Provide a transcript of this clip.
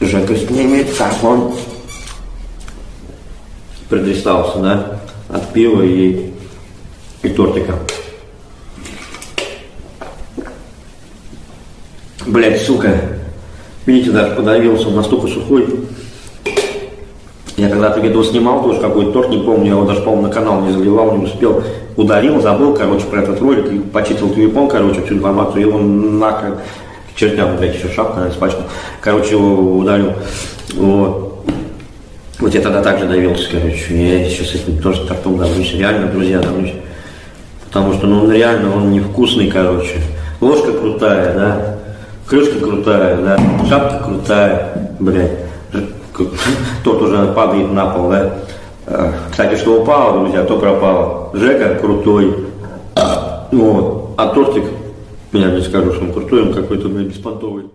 Жека снимет, как он предристался, да, от пива и, и тортика. Блять, сука. Видите, даже подавился, он настолько сухой. Я когда-то видео снимал тоже какой-то торт, не помню, я его даже, по-моему, на канал не заливал, не успел. Ударил, забыл, короче, про этот ролик, и почистил телефон, короче, всю информацию, и он нахрен к чертям, блядь, еще шапка испачкал. Короче, его ударил. Вот. Вот я тогда также давился, короче, я сейчас с этим тоже тортом давлюсь, реально, друзья, давлюсь. Потому что, ну, он реально, он невкусный, короче. Ложка крутая, да, крышка крутая, да, шапка крутая, блядь. Тот уже падает на пол, да. Э, Кстати, что упало, друзья, то пропало. Жека крутой. Вот. А тортик, я не скажу, что он крутой, он какой-то, блядь, беспонтовый.